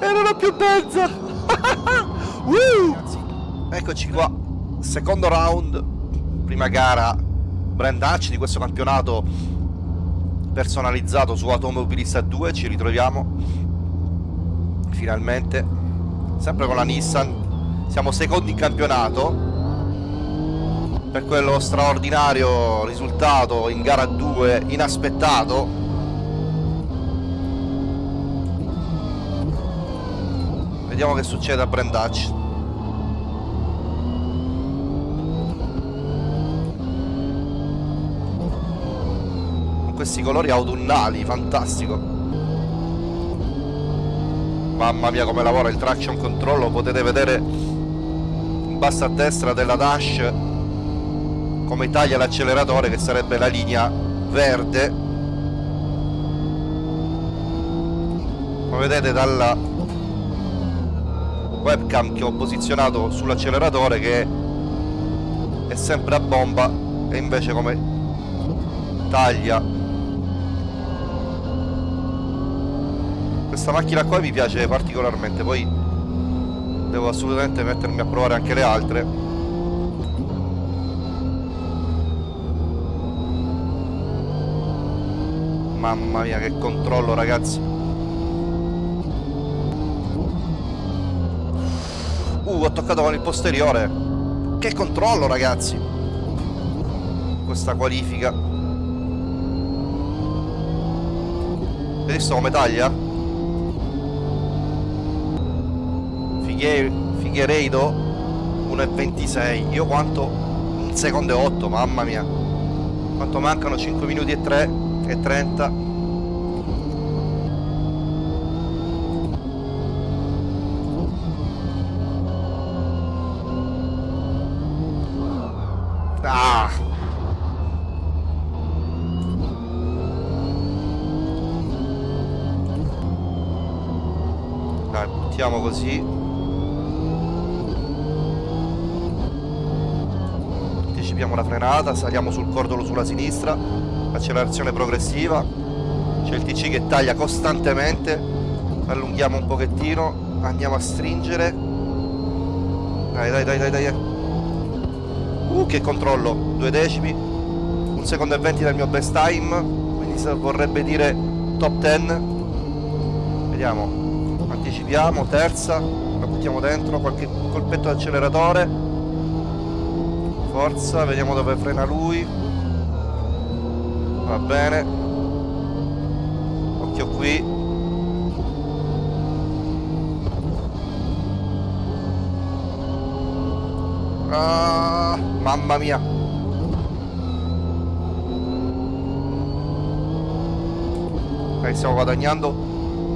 E non ho più benza! uh! Eccoci qua. Secondo round. Prima gara. Brandacci di questo campionato personalizzato su Automobilista 2. Ci ritroviamo. Finalmente. Sempre con la Nissan. Siamo secondi in campionato per quello straordinario risultato in gara 2 inaspettato vediamo che succede a Brandacci. Con questi colori autunnali fantastico. Mamma mia come lavora il traction control lo potete vedere in basso a destra della dash come taglia l'acceleratore che sarebbe la linea verde. Come vedete dalla webcam che ho posizionato sull'acceleratore che è sempre a bomba e invece come taglia. Questa macchina qua mi piace particolarmente poi devo assolutamente mettermi a provare anche le altre. Mamma mia che controllo ragazzi Ho toccato con il posteriore Che controllo ragazzi Questa qualifica visto come taglia? Fighe Figueiredo 1,26 Io quanto? Un secondo e 8 mamma mia Quanto mancano? 5 minuti e 3 e 30 dai buttiamo così. Anticipiamo la frenata saliamo sul cordolo sulla sinistra accelerazione progressiva. C'è il TC che taglia costantemente allunghiamo un pochettino andiamo a stringere. Dai dai dai dai dai. Uh che controllo due decimi un secondo e venti dal mio best time quindi vorrebbe dire top 10 vediamo anticipiamo terza la buttiamo dentro qualche colpetto d'acceleratore. Forza vediamo dove frena lui. Va bene. Occhio qui. Ah, mamma mia. Stiamo guadagnando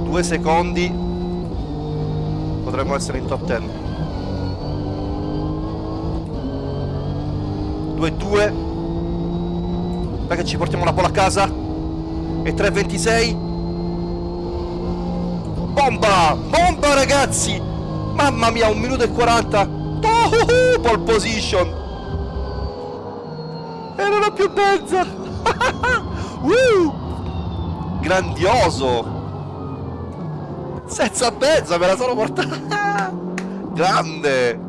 due secondi potremmo essere in top 10 2-2 che ci portiamo la palla a casa. E 3.26 bomba! Bomba ragazzi! Mamma mia un minuto e 40 oh, pole position. E non ho più benza uh, grandioso senza benza me la sono portata grande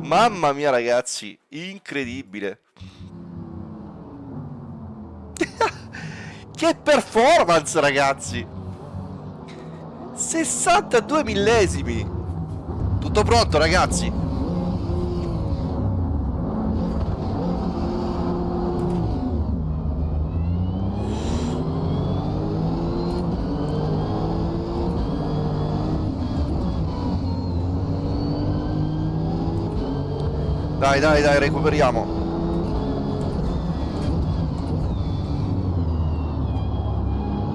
mamma mia ragazzi incredibile che performance, ragazzi! 62 millesimi! Tutto pronto, ragazzi? Dai, dai, dai, recuperiamo.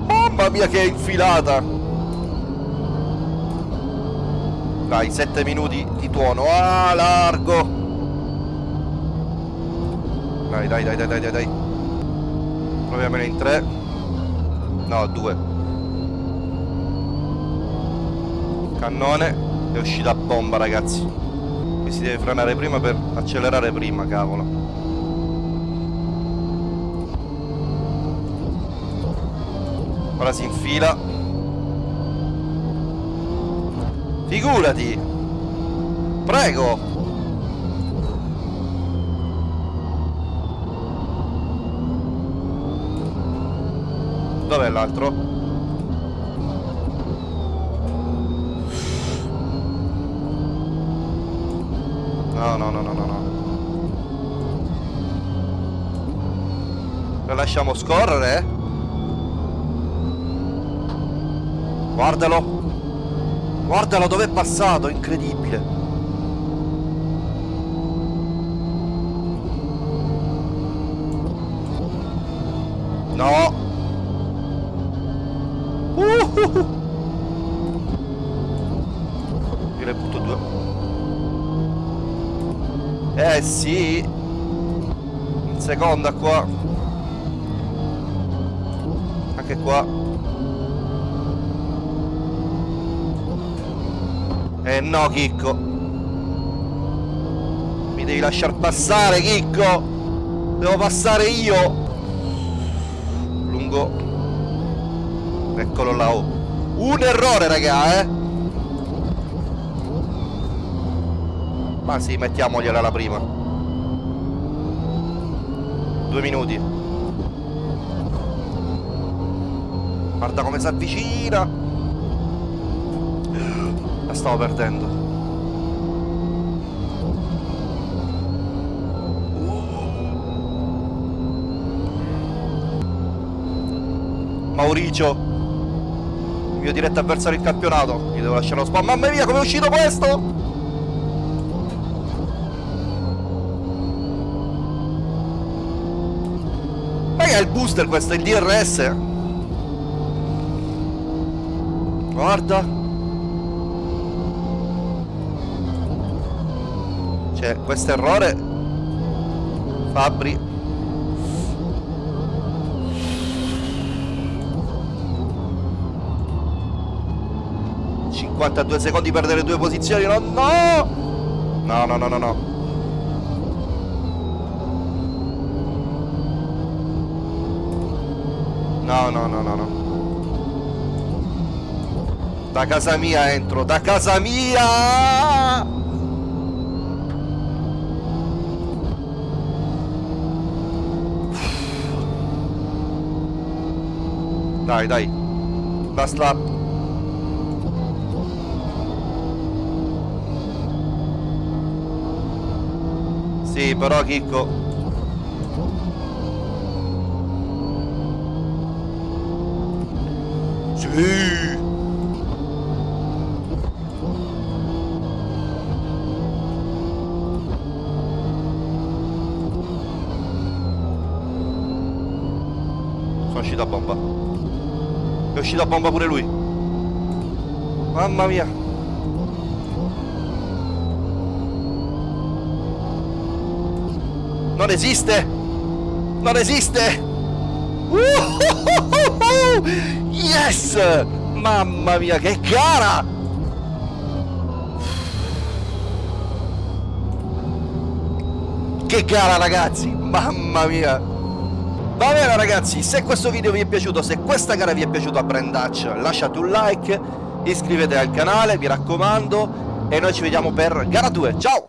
Mamma mia che infilata. Dai 7 minuti di tuono. Ah largo. Dai dai dai dai dai dai Proviamone in 3 No 2 Cannone È uscita bomba ragazzi Qui si deve frenare prima per accelerare prima cavolo ora si infila Figurati. Prego. Dov'è l'altro? No, no, no, no, no. Lo lasciamo scorrere? Guardalo. Guardalo dove è passato, incredibile. No. Uh. Io le butto due. Eh sì. In seconda qua. Anche qua. Eh no, Chicco. Mi devi lasciar passare, Chicco. Devo passare io. Lungo. Eccolo là. Oh. Un errore, raga, eh. Ma sì, mettiamogliela la prima. Due minuti. Guarda come si avvicina. La stavo perdendo. Mauricio. Il mio diretto avversario in campionato. Gli devo lasciare lo spam. Mamma mia, come è uscito questo? Ma che è il booster questo? Il DRS? Guarda. Cioè, questo errore Fabri 52 secondi perdere due posizioni no no no no no no no no no no no da casa mia entro da casa mia Dai, dai. Last lap. Sì, però Chicco. Sì. Sono uscito a bomba. È uscito a bomba pure lui. Mamma mia. Non esiste. Non esiste. Yes. Mamma mia, che gara. Che gara ragazzi. Mamma mia. Va bene ragazzi, se questo video vi è piaciuto, se questa gara vi è piaciuta a Brand Dutch, lasciate un like, iscrivetevi al canale, mi raccomando, e noi ci vediamo per gara 2. Ciao!